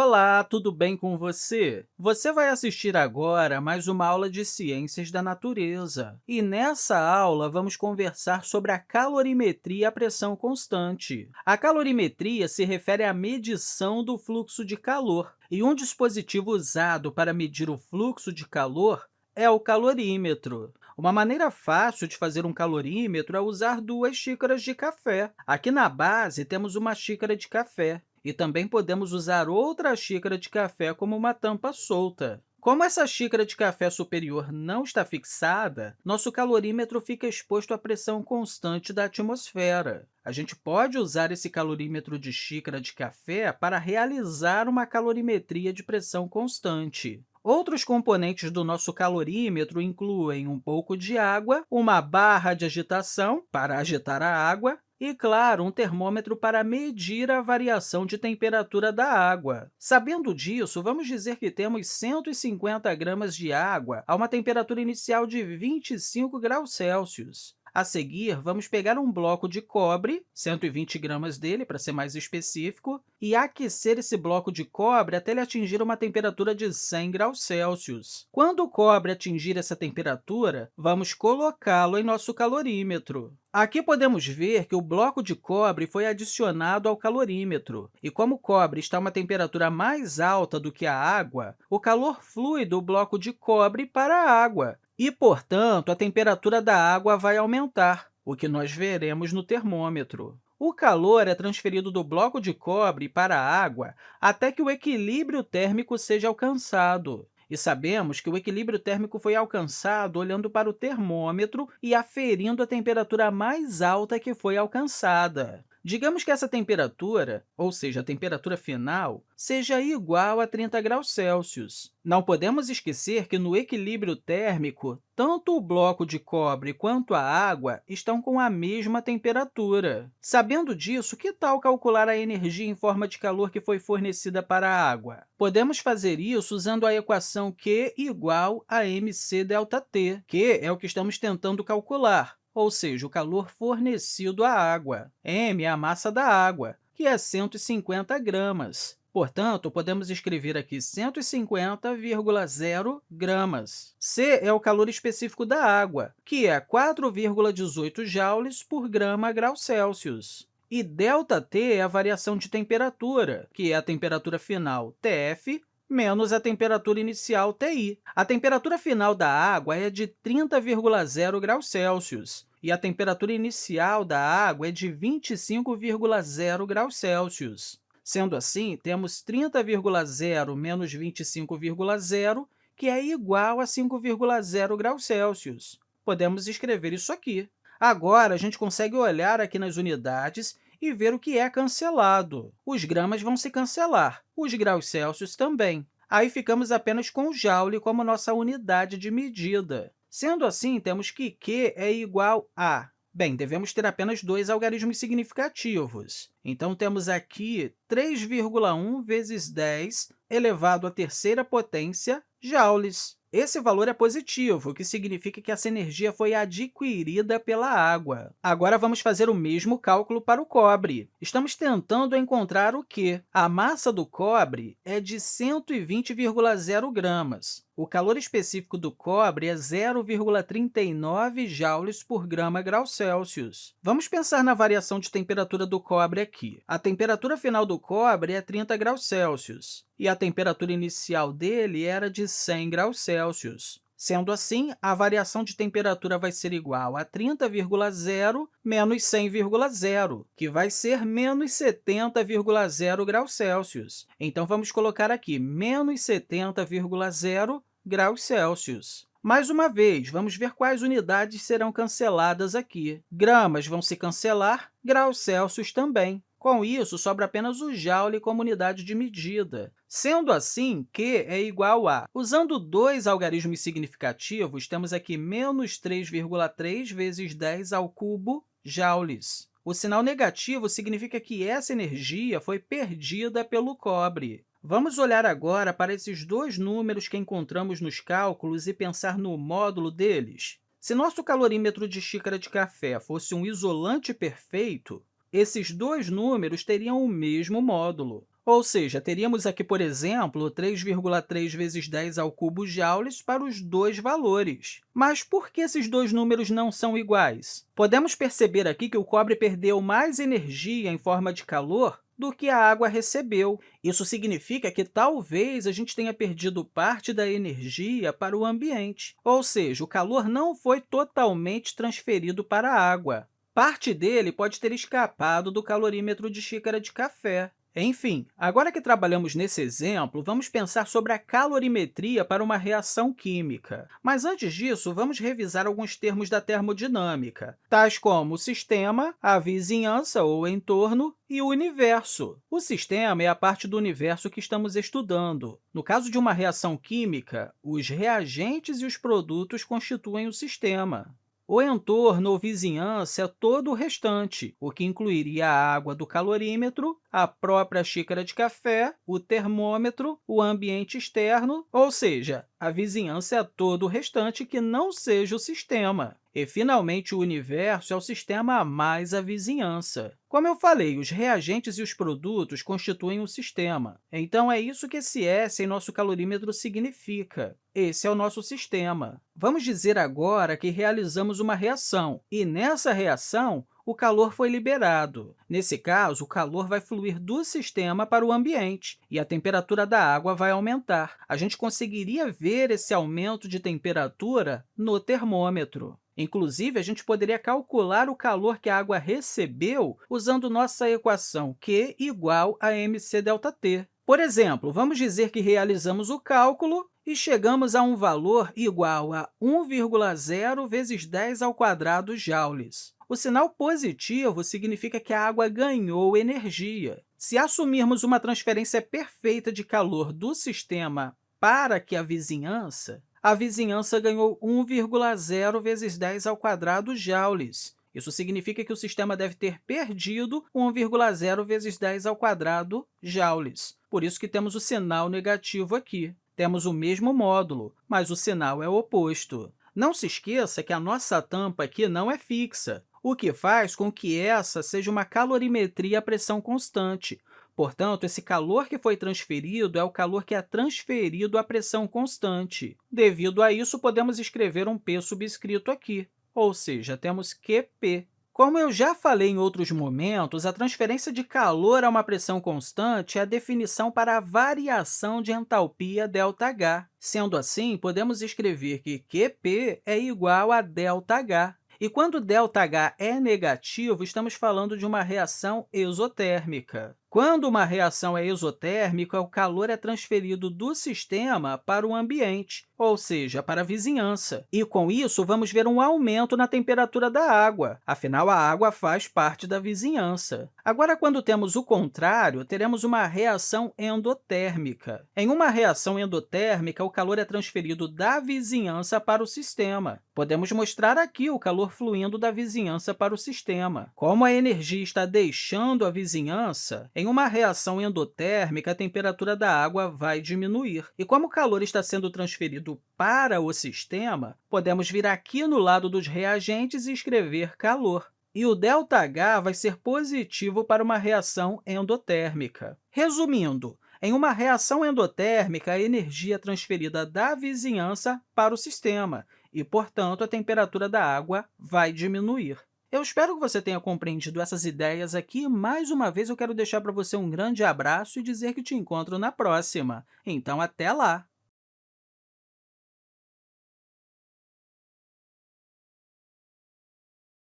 Olá, tudo bem com você? Você vai assistir agora mais uma aula de Ciências da Natureza. E nessa aula, vamos conversar sobre a calorimetria à pressão constante. A calorimetria se refere à medição do fluxo de calor, e um dispositivo usado para medir o fluxo de calor é o calorímetro. Uma maneira fácil de fazer um calorímetro é usar duas xícaras de café. Aqui na base, temos uma xícara de café. E também podemos usar outra xícara de café como uma tampa solta. Como essa xícara de café superior não está fixada, nosso calorímetro fica exposto à pressão constante da atmosfera. A gente pode usar esse calorímetro de xícara de café para realizar uma calorimetria de pressão constante. Outros componentes do nosso calorímetro incluem um pouco de água, uma barra de agitação para agitar a água e, claro, um termômetro para medir a variação de temperatura da água. Sabendo disso, vamos dizer que temos 150 gramas de água a uma temperatura inicial de 25 graus Celsius. A seguir, vamos pegar um bloco de cobre, 120 gramas dele, para ser mais específico, e aquecer esse bloco de cobre até ele atingir uma temperatura de 100 graus Celsius. Quando o cobre atingir essa temperatura, vamos colocá-lo em nosso calorímetro. Aqui podemos ver que o bloco de cobre foi adicionado ao calorímetro, e como o cobre está a uma temperatura mais alta do que a água, o calor flui do bloco de cobre para a água, e, portanto, a temperatura da água vai aumentar, o que nós veremos no termômetro. O calor é transferido do bloco de cobre para a água até que o equilíbrio térmico seja alcançado. E sabemos que o equilíbrio térmico foi alcançado olhando para o termômetro e aferindo a temperatura mais alta que foi alcançada. Digamos que essa temperatura, ou seja, a temperatura final, seja igual a 30 graus Celsius. Não podemos esquecer que, no equilíbrio térmico, tanto o bloco de cobre quanto a água estão com a mesma temperatura. Sabendo disso, que tal calcular a energia em forma de calor que foi fornecida para a água? Podemos fazer isso usando a equação Q igual a mc ΔT, que é o que estamos tentando calcular ou seja, o calor fornecido à água. m é a massa da água, que é 150 gramas. Portanto, podemos escrever aqui 150,0 gramas. C é o calor específico da água, que é 4,18 joules por grama grau Celsius. E ΔT é a variação de temperatura, que é a temperatura final, TF, menos a temperatura inicial, TI. A temperatura final da água é de 30,0 graus Celsius, e a temperatura inicial da água é de 25,0 graus Celsius. Sendo assim, temos 30,0 menos 25,0, que é igual a 5,0 graus Celsius. Podemos escrever isso aqui. Agora, a gente consegue olhar aqui nas unidades e ver o que é cancelado. Os gramas vão se cancelar, os graus Celsius também. Aí ficamos apenas com o joule como nossa unidade de medida. Sendo assim, temos que Q é igual a... Bem, devemos ter apenas dois algarismos significativos. Então, temos aqui 3,1 vezes 10 elevado à terceira potência joules. Esse valor é positivo, o que significa que essa energia foi adquirida pela água. Agora, vamos fazer o mesmo cálculo para o cobre. Estamos tentando encontrar o quê? A massa do cobre é de 120,0 gramas. O calor específico do cobre é 0,39 joules por grama grau Celsius. Vamos pensar na variação de temperatura do cobre aqui. A temperatura final do cobre é 30 graus Celsius, e a temperatura inicial dele era de 100 graus Celsius. Sendo assim, a variação de temperatura vai ser igual a 30,0 menos 100,0, que vai ser menos 70,0 graus Celsius. Então, vamos colocar aqui menos 70,0 graus Celsius. Mais uma vez, vamos ver quais unidades serão canceladas aqui. Gramas vão se cancelar, graus Celsius também. Com isso, sobra apenas o joule como unidade de medida. Sendo assim, Q é igual a... Usando dois algarismos significativos, temos aqui menos 3,3 vezes 10 ao cubo joules. O sinal negativo significa que essa energia foi perdida pelo cobre. Vamos olhar agora para esses dois números que encontramos nos cálculos e pensar no módulo deles. Se nosso calorímetro de xícara de café fosse um isolante perfeito, esses dois números teriam o mesmo módulo. Ou seja, teríamos aqui, por exemplo, 3,3 vezes 10 ao cubo joules para os dois valores. Mas por que esses dois números não são iguais? Podemos perceber aqui que o cobre perdeu mais energia em forma de calor do que a água recebeu. Isso significa que talvez a gente tenha perdido parte da energia para o ambiente, ou seja, o calor não foi totalmente transferido para a água. Parte dele pode ter escapado do calorímetro de xícara de café. Enfim, agora que trabalhamos nesse exemplo, vamos pensar sobre a calorimetria para uma reação química. Mas, antes disso, vamos revisar alguns termos da termodinâmica, tais como o sistema, a vizinhança ou entorno e o universo. O sistema é a parte do universo que estamos estudando. No caso de uma reação química, os reagentes e os produtos constituem o sistema. O entorno ou vizinhança é todo o restante, o que incluiria a água do calorímetro, a própria xícara de café, o termômetro, o ambiente externo, ou seja, a vizinhança é todo o restante que não seja o sistema. E, finalmente, o universo é o sistema mais a vizinhança. Como eu falei, os reagentes e os produtos constituem o sistema. Então, é isso que esse S em nosso calorímetro significa. Esse é o nosso sistema. Vamos dizer agora que realizamos uma reação, e nessa reação, o calor foi liberado. Nesse caso, o calor vai fluir do sistema para o ambiente e a temperatura da água vai aumentar. A gente conseguiria ver esse aumento de temperatura no termômetro. Inclusive, a gente poderia calcular o calor que a água recebeu usando nossa equação Q igual a mc ΔT. Por exemplo, vamos dizer que realizamos o cálculo e chegamos a um valor igual a 1,0 vezes 10 ao quadrado joules. O sinal positivo significa que a água ganhou energia. Se assumirmos uma transferência perfeita de calor do sistema para que a vizinhança, a vizinhança ganhou 1,0 vezes 10 ao quadrado joules. Isso significa que o sistema deve ter perdido 1,0 vezes 10 ao quadrado joules. Por isso que temos o sinal negativo aqui. Temos o mesmo módulo, mas o sinal é oposto. Não se esqueça que a nossa tampa aqui não é fixa o que faz com que essa seja uma calorimetria a pressão constante. Portanto, esse calor que foi transferido é o calor que é transferido à pressão constante. Devido a isso, podemos escrever um P subscrito aqui, ou seja, temos QP. Como eu já falei em outros momentos, a transferência de calor a uma pressão constante é a definição para a variação de entalpia ΔH. Sendo assim, podemos escrever que QP é igual a ΔH. E quando ΔH é negativo, estamos falando de uma reação exotérmica. Quando uma reação é exotérmica, o calor é transferido do sistema para o ambiente, ou seja, para a vizinhança. E, com isso, vamos ver um aumento na temperatura da água, afinal, a água faz parte da vizinhança. Agora, quando temos o contrário, teremos uma reação endotérmica. Em uma reação endotérmica, o calor é transferido da vizinhança para o sistema. Podemos mostrar aqui o calor fluindo da vizinhança para o sistema. Como a energia está deixando a vizinhança, em uma reação endotérmica, a temperatura da água vai diminuir. E como o calor está sendo transferido para o sistema, podemos vir aqui no lado dos reagentes e escrever calor. E o ΔH vai ser positivo para uma reação endotérmica. Resumindo, em uma reação endotérmica, a energia é transferida da vizinhança para o sistema e, portanto, a temperatura da água vai diminuir. Eu espero que você tenha compreendido essas ideias aqui. Mais uma vez, eu quero deixar para você um grande abraço e dizer que te encontro na próxima. Então, até lá!